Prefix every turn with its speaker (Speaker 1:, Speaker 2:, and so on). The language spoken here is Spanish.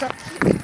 Speaker 1: Chao.